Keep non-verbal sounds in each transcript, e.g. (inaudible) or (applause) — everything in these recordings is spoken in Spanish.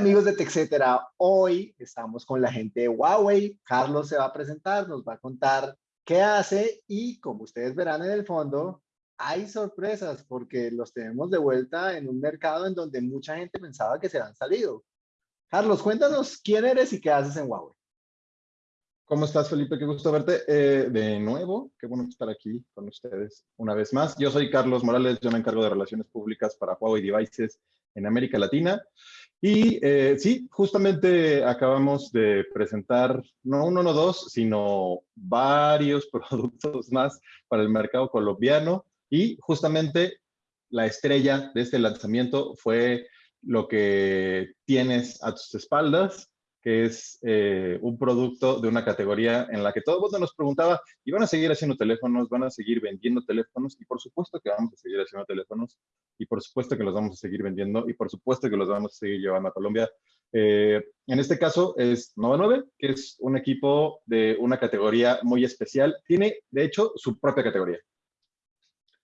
amigos de TechCetera, hoy estamos con la gente de Huawei. Carlos se va a presentar, nos va a contar qué hace y como ustedes verán en el fondo, hay sorpresas porque los tenemos de vuelta en un mercado en donde mucha gente pensaba que se han salido. Carlos, cuéntanos quién eres y qué haces en Huawei. ¿Cómo estás, Felipe? Qué gusto verte eh, de nuevo. Qué bueno estar aquí con ustedes una vez más. Yo soy Carlos Morales, yo me encargo de relaciones públicas para Huawei Devices en América Latina. Y eh, sí, justamente acabamos de presentar no uno, no dos, sino varios (laughs) productos más para el mercado colombiano. Y justamente la estrella de este lanzamiento fue lo que tienes a tus espaldas, que es eh, un producto de una categoría en la que todo el mundo nos preguntaba, ¿y van a seguir haciendo teléfonos? ¿Van a seguir vendiendo teléfonos? Y por supuesto que vamos a seguir haciendo teléfonos, y por supuesto que los vamos a seguir vendiendo, y por supuesto que los vamos a seguir llevando a Colombia. Eh, en este caso es Nova 9, que es un equipo de una categoría muy especial. Tiene, de hecho, su propia categoría.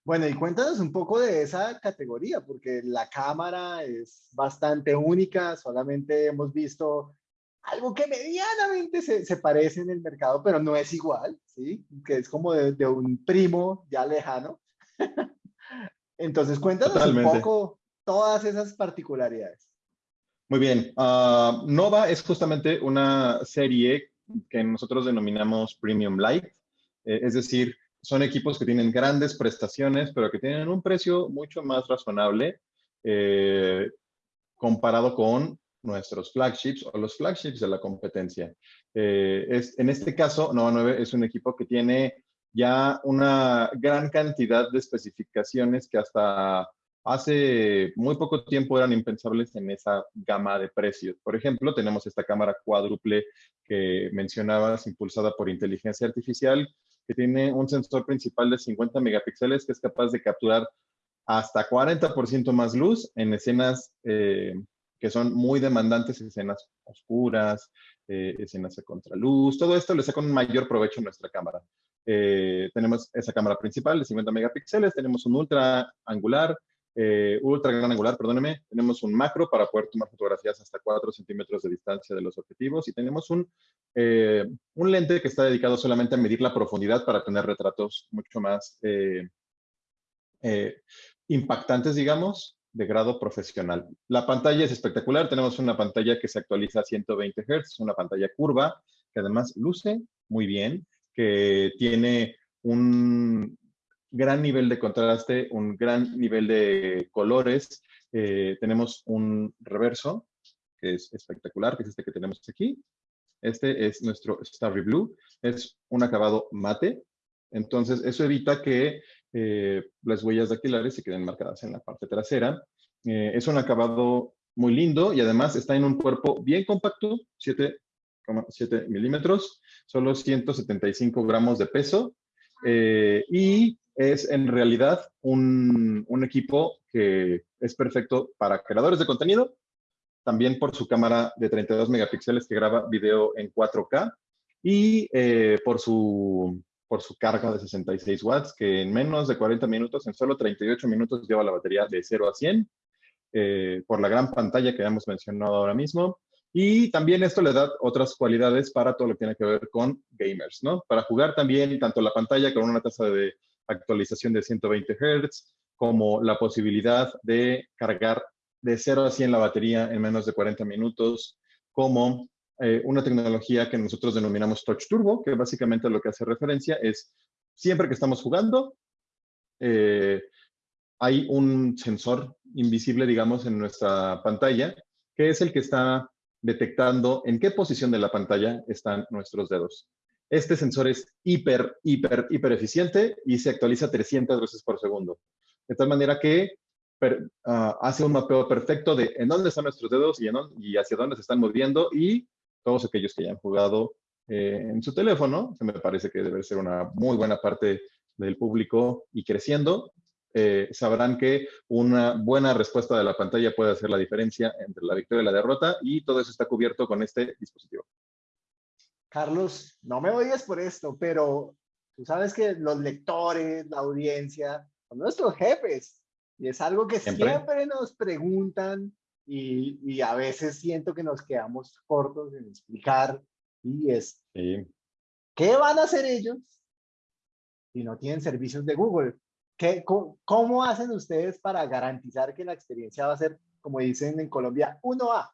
Bueno, y cuéntanos un poco de esa categoría, porque la cámara es bastante única, solamente hemos visto algo que medianamente se, se, parece en el mercado, pero no es igual, ¿sí? Que es como de, un primo ya lejano. (laughs) Entonces, cuéntanos un poco todas esas particularidades. Muy bien. Ah, Nova es justamente una serie que nosotros denominamos Premium Light, eh, es decir, son equipos que tienen grandes prestaciones, pero que tienen un precio mucho más razonable eh, comparado con nuestros flagships o los flagships de la competencia. Eh, es, en este caso, Nova 9 es un equipo que tiene ya una gran cantidad de especificaciones que hasta hace muy poco tiempo eran impensables en esa gama de precios. Por ejemplo, tenemos esta cámara cuádruple que mencionabas, impulsada por inteligencia artificial, que tiene un sensor principal de 50 megapíxeles que es capaz de capturar hasta 40% más luz en escenas eh, que son muy demandantes, escenas oscuras, eh, escenas de contraluz, todo esto le saca un mayor provecho a nuestra cámara. Eh, tenemos esa cámara principal de 50 megapíxeles, tenemos un ultra angular, eh, ultra gran angular, perdóneme, tenemos un macro para poder tomar fotografías hasta 4 centímetros de distancia de los objetivos y tenemos un, un lente que está dedicado solamente a medir la profundidad para tener retratos mucho más impactantes, digamos, de grado profesional. La pantalla es espectacular. Tenemos una pantalla que se actualiza a 120 Hz, una pantalla curva, que además luce muy bien, que tiene un gran nivel de contraste, un gran nivel de colores. Eh, tenemos un reverso, que es espectacular, que es este que tenemos aquí. Este es nuestro Starry Blue. Es un acabado mate. Entonces, eso evita que eh, las huellas dactilares se queden marcadas en la parte trasera. Eh, es un acabado muy lindo y además está en un cuerpo bien compacto, 7,7 milímetros, solo 175 gramos de peso eh, y es en realidad un, un, equipo que es perfecto para creadores de contenido, también por su cámara de 32 megapíxeles que graba video en 4K y por su por su carga de 66 watts, que en menos de 40 minutos, en solo 38 minutos, lleva la batería de 0 a 100, eh, por la gran pantalla que hemos mencionado ahora mismo. Y también esto le da otras cualidades para todo lo que tiene que ver con gamers, ¿no? Para jugar también tanto la pantalla con una tasa de actualización de 120 Hz, como la posibilidad de cargar de 0 a 100 la batería en menos de 40 minutos, como eh, una tecnología que nosotros denominamos Touch Turbo, que básicamente lo que hace referencia es siempre que estamos jugando, eh, hay un sensor invisible, digamos, en nuestra pantalla, que es el que está detectando en qué posición de la pantalla están nuestros dedos. Este sensor es hiper, hiper, hiper eficiente y se actualiza 300 veces por segundo. De tal manera que ah, hace un mapeo perfecto de en dónde están nuestros dedos y, y hacia dónde se están moviendo y todos aquellos que hayan jugado eh, en su teléfono, se me parece que debe ser una muy buena parte del público y creciendo, eh, sabrán que una buena respuesta de la pantalla puede hacer la diferencia entre la victoria y la derrota y todo eso está cubierto con este dispositivo. Carlos, no me odies por esto, pero tú sabes que los lectores, la audiencia, son nuestros jefes y es algo que siempre, siempre nos preguntan y, a veces siento que nos quedamos cortos en explicar y es, ¿qué van a hacer ellos si no tienen servicios de Google? ¿Qué, cómo, hacen ustedes para garantizar que la experiencia va a ser, como dicen en Colombia, 1A?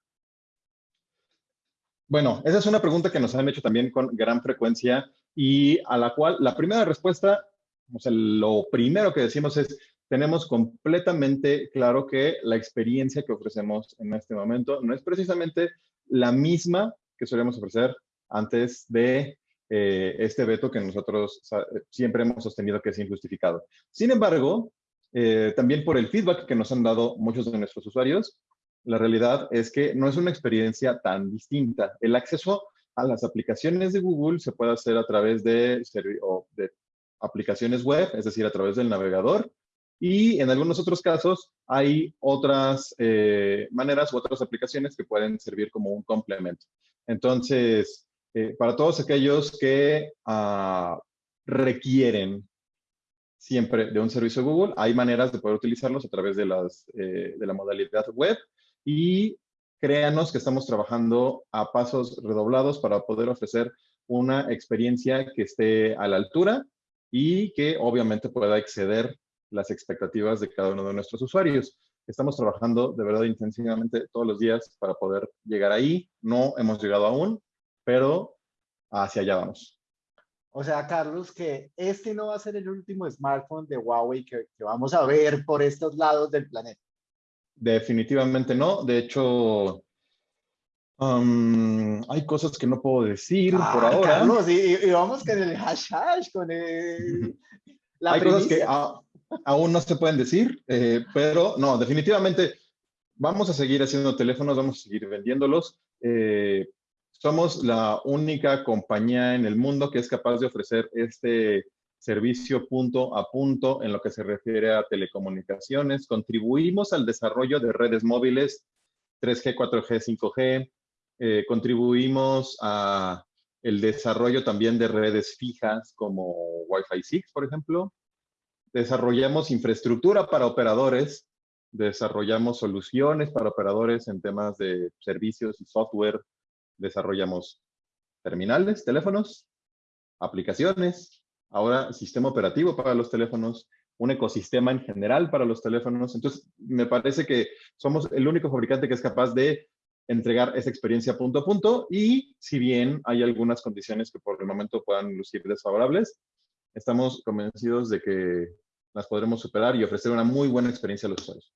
Bueno, esa es una pregunta que nos han hecho también con gran frecuencia y a la cual la primera respuesta, o sea, lo primero que decimos es, tenemos completamente claro que la experiencia que ofrecemos en este momento no es precisamente la misma que solemos ofrecer antes de eh, este veto que nosotros siempre hemos sostenido que es injustificado. Sin embargo, eh, también por el feedback que nos han dado muchos de nuestros usuarios, la realidad es que no es una experiencia tan distinta. El acceso a las aplicaciones de Google se puede hacer a través de, de aplicaciones web, es decir, a través del navegador, y en algunos otros casos hay otras eh, maneras u otras aplicaciones que pueden servir como un complemento. Entonces, eh, para todos aquellos que ah, requieren siempre de un servicio Google, hay maneras de poder utilizarlos a través de, las, eh, de la modalidad web y créanos que estamos trabajando a pasos redoblados para poder ofrecer una experiencia que esté a la altura y que obviamente pueda exceder las expectativas de cada uno de nuestros usuarios. Estamos trabajando de verdad intensivamente todos los días para poder llegar ahí. No hemos llegado aún, pero hacia allá vamos. O sea, Carlos, que este no va a ser el último smartphone de Huawei que, vamos a ver por estos lados del planeta. Definitivamente no. De hecho, um, hay cosas que no puedo decir ah, por ahora. Carlos, y, vamos con el hash con el, la hay cosas que aún no se pueden decir, eh, pero no, definitivamente vamos a seguir haciendo teléfonos, vamos a seguir vendiéndolos. Eh, somos la única compañía en el mundo que es capaz de ofrecer este servicio punto a punto en lo que se refiere a telecomunicaciones. Contribuimos al desarrollo de redes móviles 3G, 4G, 5G. contribuimos a el desarrollo también de redes fijas como Wi-Fi 6, por ejemplo. Desarrollamos infraestructura para operadores, desarrollamos soluciones para operadores en temas de servicios y software, desarrollamos terminales, teléfonos, aplicaciones, ahora sistema operativo para los teléfonos, un ecosistema en general para los teléfonos. Entonces, me parece que somos el único fabricante que es capaz de entregar esa experiencia punto a punto y si bien hay algunas condiciones que por el momento puedan lucir desfavorables, estamos convencidos de que las podremos superar y ofrecer una muy buena experiencia a los usuarios.